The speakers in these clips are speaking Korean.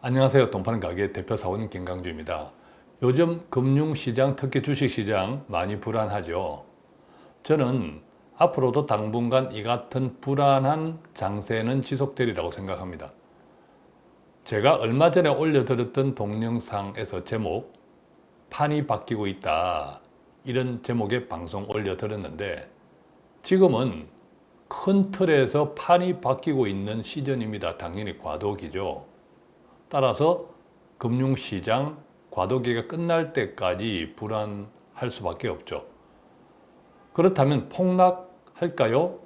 안녕하세요. 돈파는 가게 대표 사원 김강주입니다. 요즘 금융시장, 특히 주식시장 많이 불안하죠. 저는 앞으로도 당분간 이 같은 불안한 장세는 지속되리라고 생각합니다. 제가 얼마 전에 올려드렸던 동영상에서 제목 판이 바뀌고 있다 이런 제목의 방송 올려드렸는데 지금은 큰 틀에서 판이 바뀌고 있는 시즌입니다. 당연히 과도기죠. 따라서 금융시장 과도기가 끝날 때까지 불안할 수밖에 없죠. 그렇다면 폭락할까요?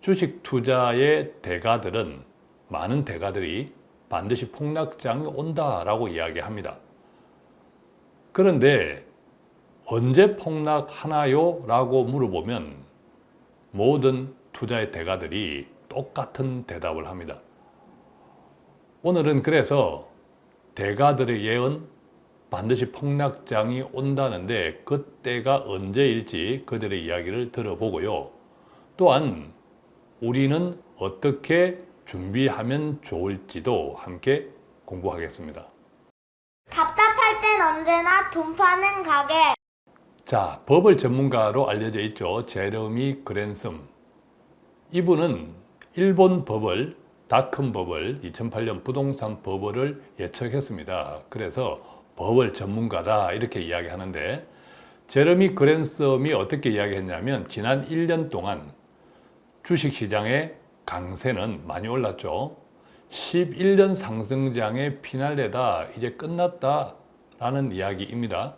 주식 투자의 대가들은 많은 대가들이 반드시 폭락장이 온다라고 이야기합니다. 그런데 언제 폭락하나요? 라고 물어보면 모든 투자의 대가들이 똑같은 대답을 합니다. 오늘은 그래서 대가들의 예언 반드시 폭락장이 온다는데 그때가 언제일지 그들의 이야기를 들어보고요. 또한 우리는 어떻게 준비하면 좋을지도 함께 공부하겠습니다. 답답할 땐 언제나 돈 파는 가게. 자, 버블 전문가로 알려져 있죠. 제러미 그랜섬. 이분은 일본 버블, 다큰 버블, 2008년 부동산 버블을 예측했습니다. 그래서 버블 전문가다 이렇게 이야기하는데 제러미 그랜섬이 어떻게 이야기했냐면 지난 1년 동안 주식시장의 강세는 많이 올랐죠. 11년 상승장의 피날레다 이제 끝났다 라는 이야기입니다.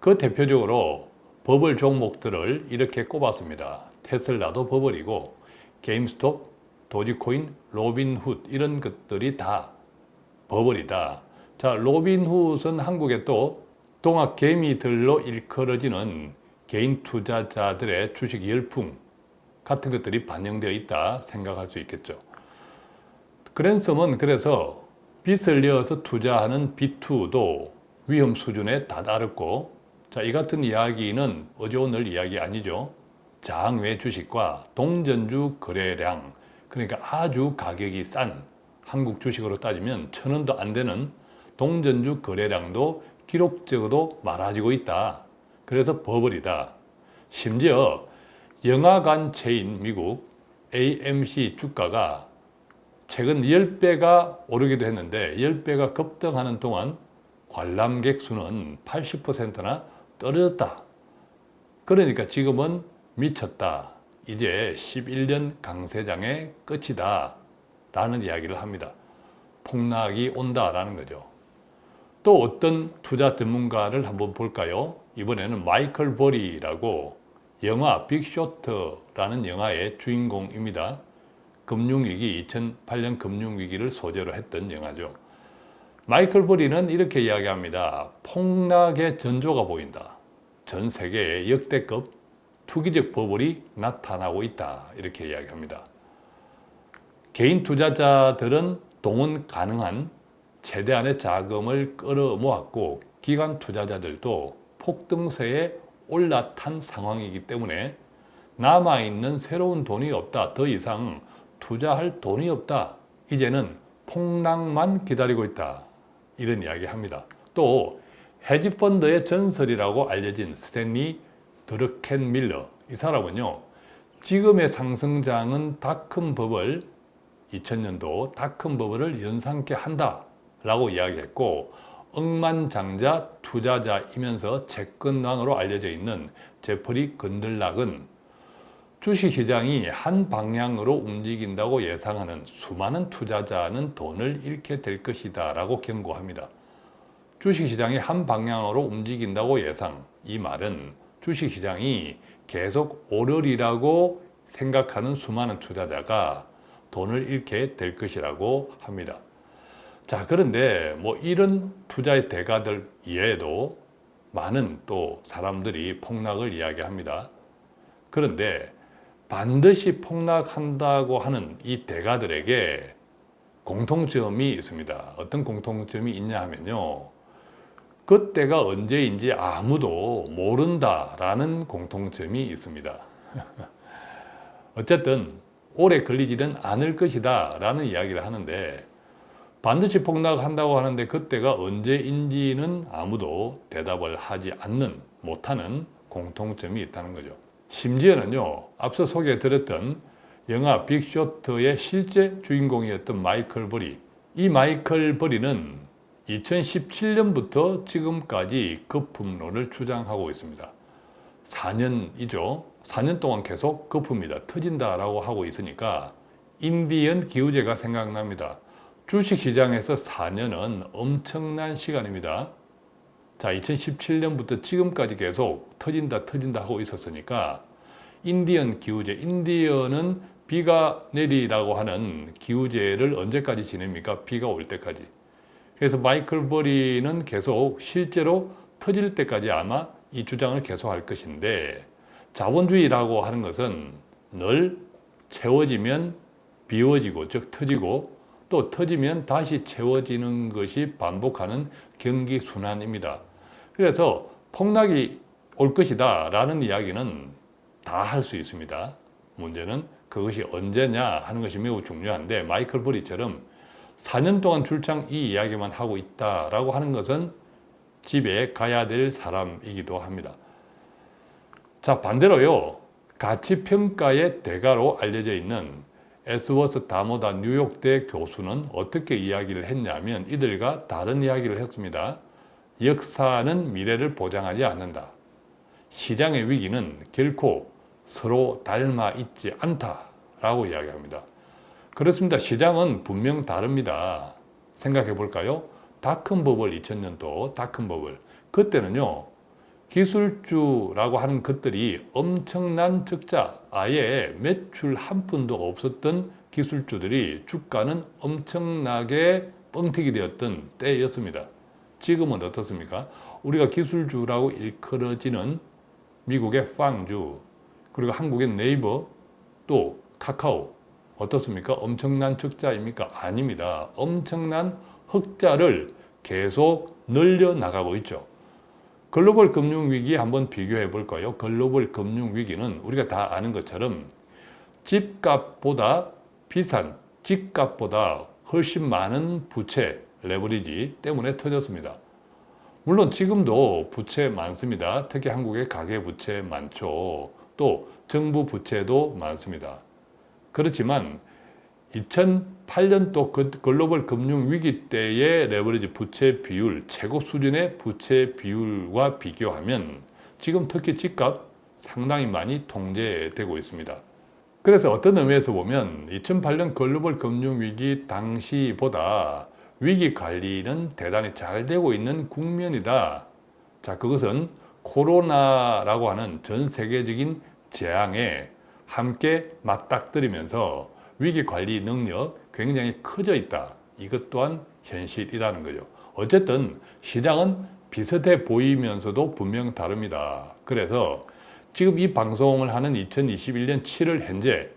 그 대표적으로 버블 종목들을 이렇게 꼽았습니다. 테슬라도 버블이고 게임스톱, 도지코인, 로빈훗 이런 것들이 다 버블이다. 자, 로빈훗은 한국에 또 동학 개미들로 일컬어지는 개인 투자자들의 주식 열풍 같은 것들이 반영되어 있다 생각할 수 있겠죠. 그랜섬은 그래서 빚을 이어서 투자하는 B2도 위험 수준에 다다르고 자, 이 같은 이야기는 어제 오늘 이야기 아니죠. 장외 주식과 동전주 거래량 그러니까 아주 가격이 싼 한국 주식으로 따지면 천 원도 안 되는 동전주 거래량도 기록적으로 많아지고 있다. 그래서 버블이다. 심지어 영화관 체인 미국 AMC 주가가 최근 10배가 오르기도 했는데 10배가 급등하는 동안 관람객 수는 80%나 떨어졌다. 그러니까 지금은 미쳤다. 이제 11년 강세장의 끝이다. 라는 이야기를 합니다. 폭락이 온다라는 거죠. 또 어떤 투자 전문가를 한번 볼까요? 이번에는 마이클 버리라고 영화 빅쇼트라는 영화의 주인공입니다. 금융위기, 2008년 금융위기를 소재로 했던 영화죠. 마이클 버리는 이렇게 이야기합니다. 폭락의 전조가 보인다. 전 세계에 역대급 투기적 버블이 나타나고 있다. 이렇게 이야기합니다. 개인 투자자들은 동원 가능한 최대한의 자금을 끌어모았고 기관 투자자들도 폭등세에 올라탄 상황이기 때문에 남아있는 새로운 돈이 없다. 더 이상 투자할 돈이 없다. 이제는 폭락만 기다리고 있다. 이런 이야기 합니다. 또 헤지펀드의 전설이라고 알려진 스탠리 드르켄 밀러 이 사람은요. 지금의 상승장은 다큰 버블 2000년도 다큰 버블을 연상케 한다 라고 이야기했고 억만장자 투자자이면서 채권왕으로 알려져 있는 제프리 건들락은 주식시장이 한 방향으로 움직인다고 예상하는 수많은 투자자는 돈을 잃게 될 것이다 라고 경고합니다. 주식시장이 한 방향으로 움직인다고 예상 이 말은 주식시장이 계속 오르리라고 생각하는 수많은 투자자가 돈을 잃게 될 것이라고 합니다. 자 그런데 뭐 이런 투자의 대가들 이외에도 많은 또 사람들이 폭락을 이야기합니다. 그런데 반드시 폭락한다고 하는 이 대가들에게 공통점이 있습니다. 어떤 공통점이 있냐 하면요. 그때가 언제인지 아무도 모른다라는 공통점이 있습니다. 어쨌든 오래 걸리지는 않을 것이다 라는 이야기를 하는데 반드시 폭락한다고 하는데 그때가 언제인지는 아무도 대답을 하지 않는 못하는 공통점이 있다는 거죠. 심지어는요 앞서 소개해 드렸던 영화 빅쇼트의 실제 주인공이었던 마이클 버리 이 마이클 버리는 2017년부터 지금까지 거품론을 주장하고 있습니다. 4년이죠. 4년 동안 계속 거품이다, 터진다라고 하고 있으니까 인디언 기후제가 생각납니다. 주식시장에서 4년은 엄청난 시간입니다. 자, 2017년부터 지금까지 계속 터진다, 터진다 하고 있었으니까 인디언 기후제, 인디언은 비가 내리라고 하는 기후제를 언제까지 지냅니까? 비가 올 때까지. 그래서 마이클 버리는 계속 실제로 터질 때까지 아마 이 주장을 계속할 것인데 자본주의라고 하는 것은 늘 채워지면 비워지고 즉 터지고 또 터지면 다시 채워지는 것이 반복하는 경기 순환입니다. 그래서 폭락이 올 것이다 라는 이야기는 다 할 수 있습니다. 문제는 그것이 언제냐 하는 것이 매우 중요한데 마이클 버리처럼 4년 동안 출장 이 이야기만 하고 있다라고 하는 것은 집에 가야 될 사람이기도 합니다. 자 반대로요 가치평가의 대가로 알려져 있는 에스워스 다모다 뉴욕대 교수는 어떻게 이야기를 했냐면 이들과 다른 이야기를 했습니다. 역사는 미래를 보장하지 않는다. 시장의 위기는 결코 서로 닮아 있지 않다라고 이야기합니다. 그렇습니다. 시장은 분명 다릅니다. 생각해 볼까요? 다큰 버블 2000년도 다큰 버블 그때는요 기술주라고 하는 것들이 엄청난 적자 아예 매출 한 푼도 없었던 기술주들이 주가는 엄청나게 뻥튀기 되었던 때였습니다. 지금은 어떻습니까? 우리가 기술주라고 일컬어지는 미국의 빵주 그리고 한국의 네이버 또 카카오 어떻습니까? 엄청난 적자입니까? 아닙니다. 엄청난 흑자를 계속 늘려나가고 있죠. 글로벌 금융위기 한번 비교해 볼까요? 글로벌 금융위기는 우리가 다 아는 것처럼 집값보다 비싼 집값보다 훨씬 많은 부채 레버리지 때문에 터졌습니다. 물론 지금도 부채 많습니다. 특히 한국의 가계부채 많죠. 또 정부 부채도 많습니다. 그렇지만 2008년도 그 글로벌 금융 위기 때의 레버리지 부채 비율 최고 수준의 부채 비율과 비교하면 지금 특히 집값 상당히 많이 통제되고 있습니다. 그래서 어떤 의미에서 보면 2008년 글로벌 금융 위기 당시보다 위기 관리는 대단히 잘 되고 있는 국면이다. 자, 그것은 코로나라고 하는 전 세계적인 재앙에 함께 맞닥뜨리면서 위기 관리 능력 굉장히 커져 있다. 이것 또한 현실이라는 거죠. 어쨌든 시장은 비슷해 보이면서도 분명 다릅니다. 그래서 지금 이 방송을 하는 2021년 7월 현재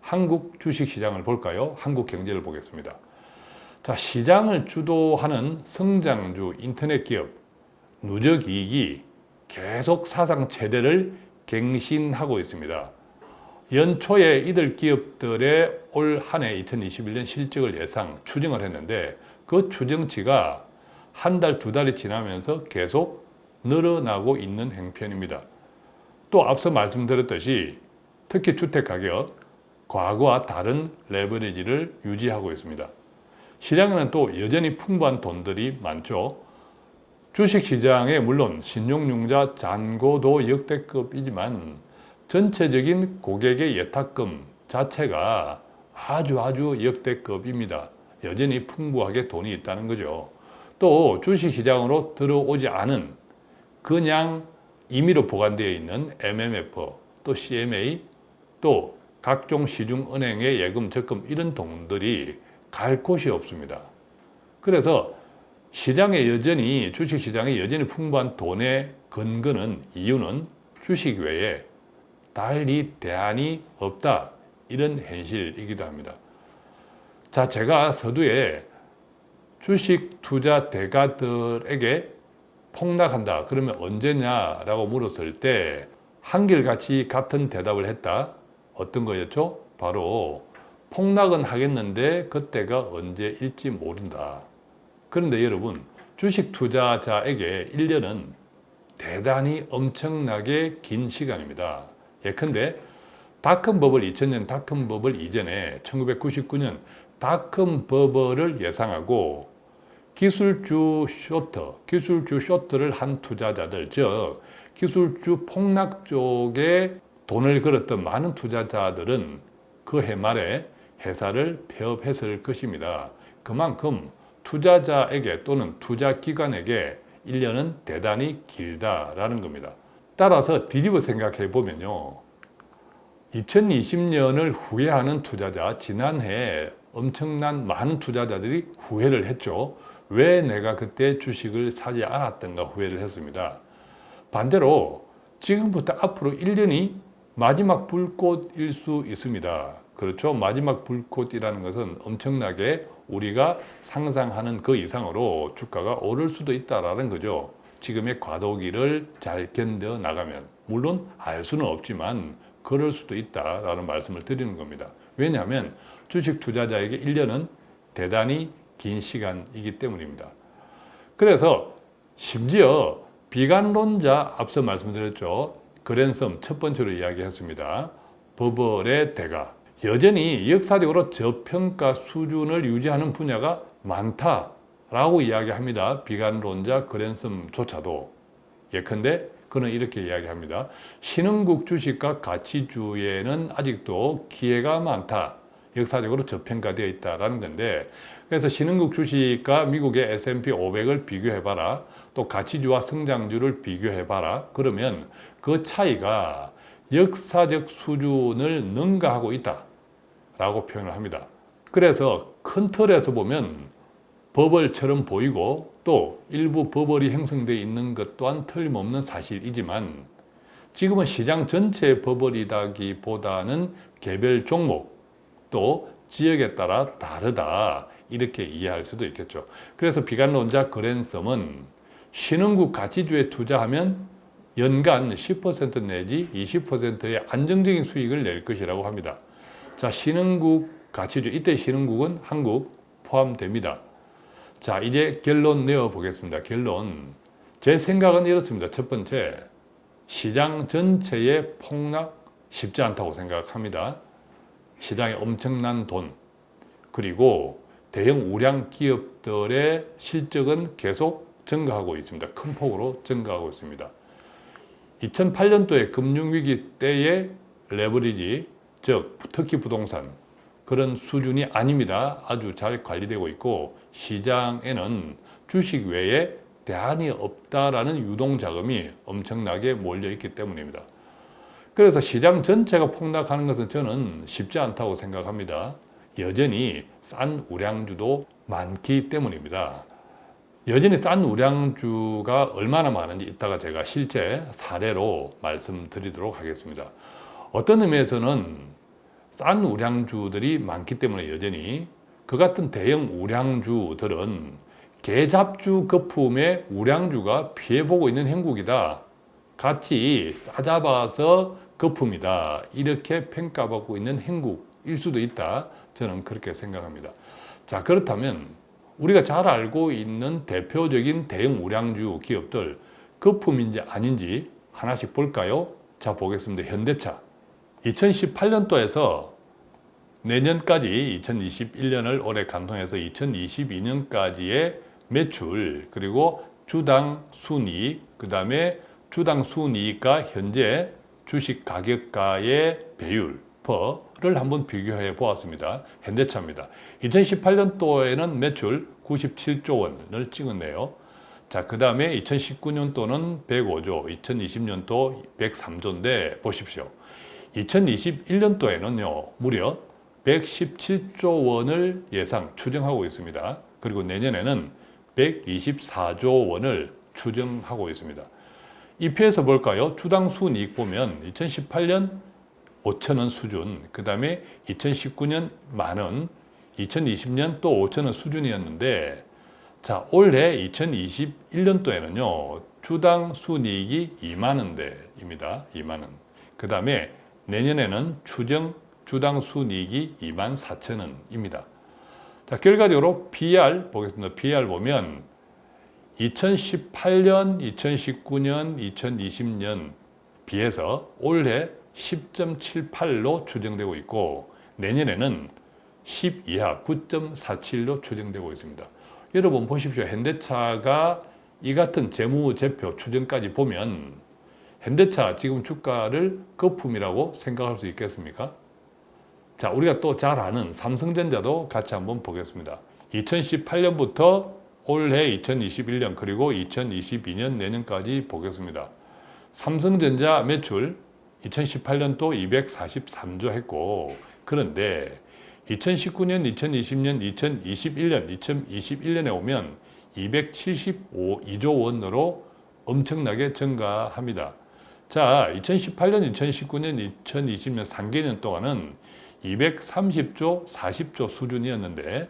한국 주식시장을 볼까요? 한국 경제를 보겠습니다. 자, 시장을 주도하는 성장주 인터넷 기업 누적 이익이 계속 사상 최대를 갱신하고 있습니다. 연초에 이들 기업들의 올 한 해 2021년 실적을 예상 추정을 했는데 그 추정치가 한 달, 두 달이 지나면서 계속 늘어나고 있는 행편입니다. 또 앞서 말씀드렸듯이 특히 주택가격, 과거와 다른 레버리지를 유지하고 있습니다. 시장에는 또 여전히 풍부한 돈들이 많죠. 주식시장에 물론 신용융자 잔고도 역대급이지만 전체적인 고객의 예탁금 자체가 아주 아주 역대급입니다. 여전히 풍부하게 돈이 있다는 거죠. 또 주식시장으로 들어오지 않은 그냥 임의로 보관되어 있는 MMF, 또 CMA, 또 각종 시중은행의 예금, 적금 이런 돈들이 갈 곳이 없습니다. 그래서 시장에 여전히 주식시장에 여전히 풍부한 돈의 근거는 이유는 주식 외에 달리 대안이 없다. 이런 현실이기도 합니다. 자, 제가 서두에 주식 투자 대가들에게 폭락한다. 그러면 언제냐라고 물었을 때 한결같이 같은 대답을 했다. 어떤 거였죠? 바로 폭락은 하겠는데 그때가 언제일지 모른다. 그런데 여러분 주식 투자자에게 1년은 대단히 엄청나게 긴 시간입니다. 예컨대 닷컴 버블 2000년 닷컴 버블 이전에 1999년 닷컴 버블을 예상하고 기술주 쇼트, 기술주 쇼트를 한 투자자들, 즉 기술주 폭락 쪽에 돈을 걸었던 많은 투자자들은 그 해 말에 회사를 폐업했을 것입니다. 그만큼 투자자에게 또는 투자기관에게 1년은 대단히 길다라는 겁니다. 따라서 뒤집어 생각해 보면요. 2020년을 후회하는 투자자, 지난해 엄청난 많은 투자자들이 후회를 했죠. 왜 내가 그때 주식을 사지 않았던가 후회를 했습니다. 반대로 지금부터 앞으로 1년이 마지막 불꽃일 수 있습니다. 그렇죠. 마지막 불꽃이라는 것은 엄청나게 우리가 상상하는 그 이상으로 주가가 오를 수도 있다라는 거죠. 지금의 과도기를 잘 견뎌 나가면 물론 알 수는 없지만 그럴 수도 있다라는 말씀을 드리는 겁니다. 왜냐하면 주식 투자자에게 1년은 대단히 긴 시간이기 때문입니다. 그래서 심지어 비관론자 앞서 말씀드렸죠. 그랜섬 첫 번째로 이야기했습니다. 버블의 대가 여전히 역사적으로 저평가 수준을 유지하는 분야가 많다 라고 이야기합니다. 비관론자 그랜섬조차도 예컨대 그는 이렇게 이야기합니다. 신흥국 주식과 가치주에는 아직도 기회가 많다. 역사적으로 저평가되어 있다라는 건데 그래서 신흥국 주식과 미국의 S&P 500을 비교해봐라. 또 가치주와 성장주를 비교해봐라. 그러면 그 차이가 역사적 수준을 능가하고 있다. 라고 표현을 합니다. 그래서 큰 틀에서 보면 버블처럼 보이고 또 일부 버블이 형성되어 있는 것 또한 틀림없는 사실이지만 지금은 시장 전체의 버블이다기보다는 개별 종목 또 지역에 따라 다르다 이렇게 이해할 수도 있겠죠. 그래서 비관론자 그랜섬은 신흥국 가치주에 투자하면 연간 10% 내지 20%의 안정적인 수익을 낼 것이라고 합니다. 자, 신흥국 가치주, 이때 신흥국은 한국 포함됩니다. 자, 이제 결론 내어 보겠습니다. 결론. 제 생각은 이렇습니다. 첫 번째, 시장 전체의 폭락 쉽지 않다고 생각합니다. 시장에 엄청난 돈, 그리고 대형 우량 기업들의 실적은 계속 증가하고 있습니다. 큰 폭으로 증가하고 있습니다. 2008년도에 금융위기 때의 레버리지, 즉 특히 부동산 그런 수준이 아닙니다. 아주 잘 관리되고 있고 시장에는 주식 외에 대안이 없다라는 유동자금이 엄청나게 몰려있기 때문입니다. 그래서 시장 전체가 폭락하는 것은 저는 쉽지 않다고 생각합니다. 여전히 싼 우량주도 많기 때문입니다. 여전히 싼 우량주가 얼마나 많은지 이따가 제가 실제 사례로 말씀드리도록 하겠습니다. 어떤 의미에서는 싼 우량주들이 많기 때문에 여전히 그 같은 대형 우량주들은 개잡주 거품의 우량주가 피해보고 있는 행국이다. 같이 싸잡아서 거품이다. 이렇게 평가받고 있는 행국일 수도 있다. 저는 그렇게 생각합니다. 자 그렇다면 우리가 잘 알고 있는 대표적인 대형 우량주 기업들 거품인지 아닌지 하나씩 볼까요? 자 보겠습니다. 현대차 2018년도에서 내년까지 2021년을 올해 간통해서 2022년까지의 매출 그리고 주당 순이익 그 다음에 주당 순이익과 현재 주식 가격가의 배율 퍼를 한번 비교해 보았습니다. 현대차입니다. 2018년도에는 매출 97조 원을 찍었네요. 자, 그 다음에 2019년도는 105조, 2020년도 103조인데 보십시오. 2021년도에는요, 무려 117조 원을 예상 추정하고 있습니다. 그리고 내년에는 124조 원을 추정하고 있습니다. 이 표에서 볼까요? 주당 순이익 보면 2018년 5천원 수준, 그 다음에 2019년 만원, 2020년 또 5천원 수준이었는데 자 올해 2021년도에는요 주당 순이익이 2만원대입니다. 2만원. 그 다음에 내년에는 추정 주당 순이익이 24,000원입니다. 자, 결과적으로 PR 보겠습니다. PR 보면 2018년, 2019년, 2020년 비해서 올해 10.78로 추정되고 있고 내년에는 10 이하 9.47로 추정되고 있습니다. 여러분 보십시오. 현대차가 이 같은 재무제표 추정까지 보면 현대차 지금 주가를 거품이라고 생각할 수 있겠습니까? 자, 우리가 또 잘 아는 삼성전자도 같이 한번 보겠습니다. 2018년부터 올해 2021년 그리고 2022년 내년까지 보겠습니다. 삼성전자 매출 2018년 또 243조 했고 그런데 2019년, 2020년, 2021년, 2021년에 오면 275조 원으로 엄청나게 증가합니다. 자, 2018년, 2019년, 2020년 3개년 동안은 230조, 40조 수준이었는데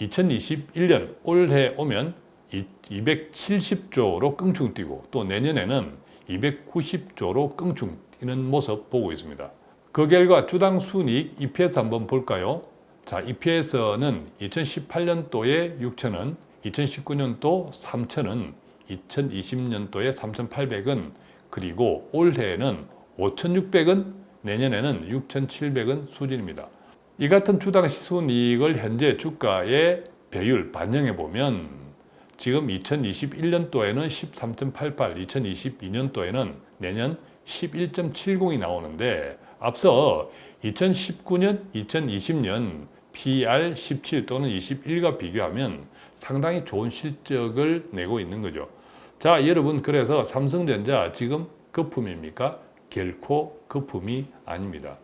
2021년 올해 오면 270조로 껑충 뛰고 또 내년에는 290조로 껑충 뛰는 모습 보고 있습니다. 그 결과 주당 순이익 EPS 한번 볼까요? 자, EPS는 2018년도에 6,000원, 2019년도 3,000원, 2020년도에 3,800원, 그리고 올해에는 5,600원, 내년에는 6,700원 수준입니다. 이 같은 주당 순이익을 현재 주가의 배율 반영해 보면 지금 2021년도에는 13.88, 2022년도에는 내년 11.70이 나오는데 앞서 2019년, 2020년 PR 17 또는 21과 비교하면 상당히 좋은 실적을 내고 있는 거죠. 자, 여러분 그래서 삼성전자 지금 거품입니까? 결코 거품이 아닙니다.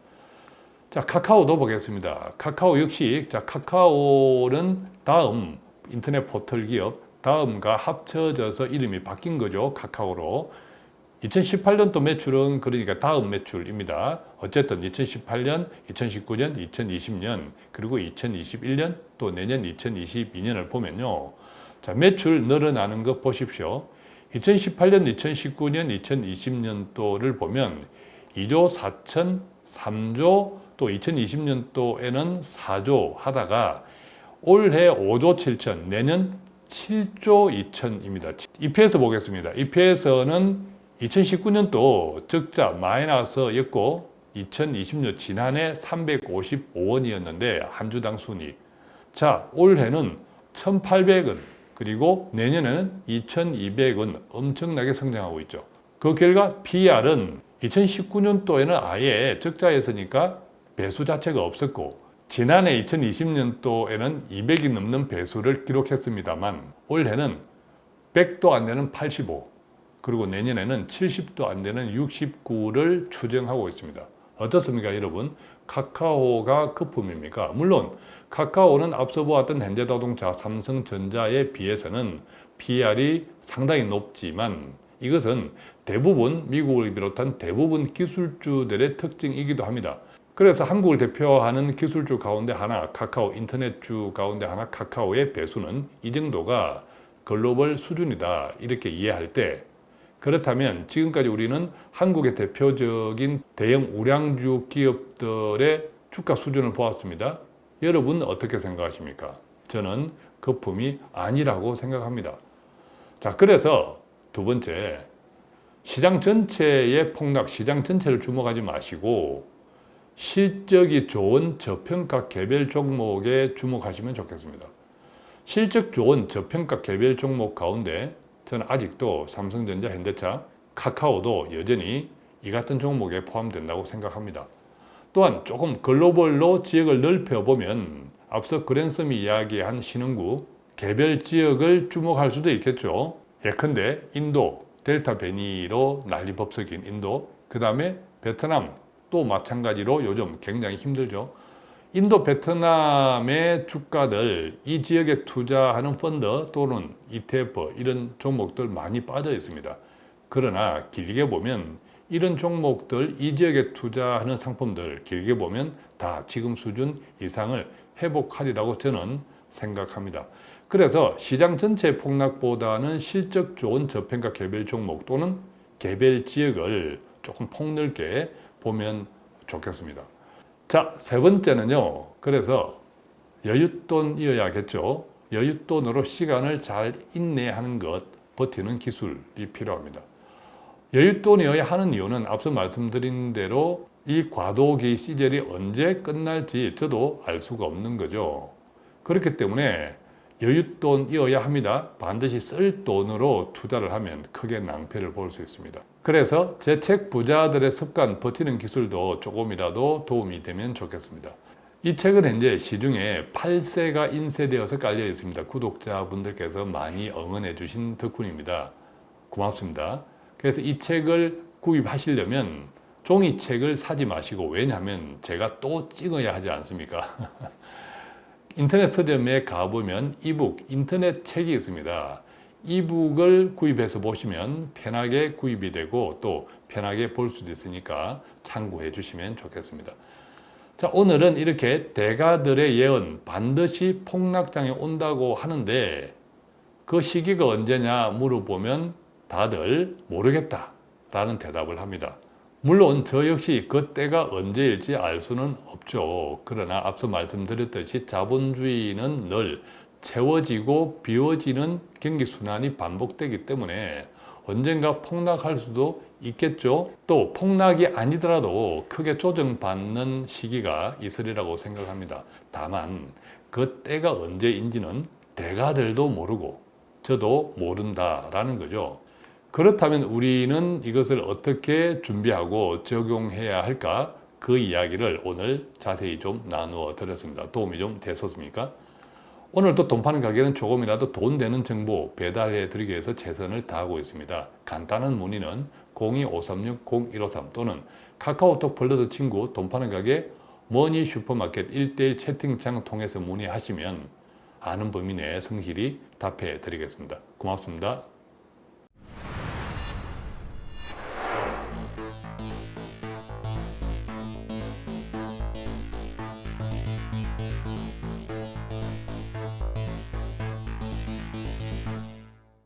자, 카카오도 보겠습니다. 카카오 역시 자, 카카오는 다음 인터넷 포털 기업 다음과 합쳐져서 이름이 바뀐 거죠. 카카오로. 2018년도 매출은 그러니까 다음 매출입니다. 어쨌든 2018년, 2019년, 2020년 그리고 2021년 또 내년 2022년을 보면요. 자, 매출 늘어나는 것 보십시오. 2018년, 2019년, 2020년도를 보면 2조 4천, 3조 또 2020년도에는 4조 하다가 올해 5조 7천, 내년 7조 2천입니다. EPS 보겠습니다. EPS는 2019년도 적자 마이너스였고 2020년 지난해 355원이었는데 한 주당 순이익. 자, 올해는 1,800원 그리고 내년에는 2,200원 엄청나게 성장하고 있죠. 그 결과 PR은 2019년도에는 아예 적자였으니까 배수 자체가 없었고 지난해 2020년도에는 200이 넘는 배수를 기록했습니다만 올해는 100도 안 되는 85 그리고 내년에는 70도 안 되는 69를 추정하고 있습니다. 어떻습니까 여러분? 카카오가 거품입니까? 물론 카카오는 앞서 보았던 현대자동차, 삼성전자에 비해서는 PR이 상당히 높지만 이것은 대부분 미국을 비롯한 대부분 기술주들의 특징이기도 합니다. 그래서 한국을 대표하는 기술주 가운데 하나 카카오 인터넷주 가운데 하나 카카오의 배수는 이 정도가 글로벌 수준이다 이렇게 이해할 때 그렇다면 지금까지 우리는 한국의 대표적인 대형 우량주 기업들의 주가 수준을 보았습니다. 여러분 어떻게 생각하십니까? 저는 거품이 아니라고 생각합니다. 자, 그래서 두 번째, 시장 전체의 폭락, 시장 전체를 주목하지 마시고 실적이 좋은 저평가 개별 종목에 주목하시면 좋겠습니다. 실적 좋은 저평가 개별 종목 가운데 저는 아직도 삼성전자, 현대차, 카카오도 여전히 이 같은 종목에 포함된다고 생각합니다. 또한 조금 글로벌로 지역을 넓혀보면 앞서 그랜섬이 이야기한 신흥구 개별 지역을 주목할 수도 있겠죠. 예컨대 인도, 델타 변이로 난리법석인 인도, 그 다음에 베트남 또 마찬가지로 요즘 굉장히 힘들죠. 인도, 베트남의 주가들, 이 지역에 투자하는 펀드 또는 ETF 이런 종목들 많이 빠져 있습니다. 그러나 길게 보면 이런 종목들, 이 지역에 투자하는 상품들 길게 보면 다 지금 수준 이상을 회복하리라고 저는 생각합니다. 그래서 시장 전체 폭락보다는 실적 좋은 저평가 개별 종목 또는 개별 지역을 조금 폭넓게 보면 좋겠습니다. 자, 세 번째는요. 그래서 여윳돈이어야겠죠. 여윳돈으로 시간을 잘 인내하는 것, 버티는 기술이 필요합니다. 여윳돈이어야 하는 이유는 앞서 말씀드린 대로 이 과도기 시절이 언제 끝날지 저도 알 수가 없는 거죠. 그렇기 때문에 여윳돈이어야 합니다. 반드시 쓸 돈으로 투자를 하면 크게 낭패를 볼 수 있습니다. 그래서 제책 부자들의 습관 버티는 기술도 조금이라도 도움이 되면 좋겠습니다. 이 책은 현재 시중에 8세가 인쇄되어서 깔려 있습니다. 구독자분들께서 많이 응원해 주신 덕분입니다. 고맙습니다. 그래서 이 책을 구입하시려면 종이책을 사지 마시고 왜냐하면 제가 또 찍어야 하지 않습니까? 인터넷 서점에 가보면 이북, 인터넷 책이 있습니다. 이북을 구입해서 보시면 편하게 구입이 되고 또 편하게 볼 수도 있으니까 참고해 주시면 좋겠습니다. 자, 오늘은 이렇게 대가들의 예언 반드시 폭락장에 온다고 하는데 그 시기가 언제냐 물어보면 다들 모르겠다 라는 대답을 합니다. 물론 저 역시 그 때가 언제일지 알 수는 없죠. 그러나 앞서 말씀드렸듯이 자본주의는 늘 채워지고 비워지는 경기순환이 반복되기 때문에 언젠가 폭락할 수도 있겠죠. 또 폭락이 아니더라도 크게 조정받는 시기가 있으리라고 생각합니다. 다만 그 때가 언제인지는 대가들도 모르고 저도 모른다라는 거죠. 그렇다면 우리는 이것을 어떻게 준비하고 적용해야 할까? 그 이야기를 오늘 자세히 좀 나누어 드렸습니다. 도움이 좀 됐었습니까? 오늘도 돈 파는 가게는 조금이라도 돈 되는 정보 배달해 드리기 위해서 최선을 다하고 있습니다. 간단한 문의는 02-536-0153 또는 카카오톡 플러스 친구 돈 파는 가게 머니 슈퍼마켓 1대1 채팅창 통해서 문의하시면 아는 범위 내에 성실히 답해 드리겠습니다. 고맙습니다.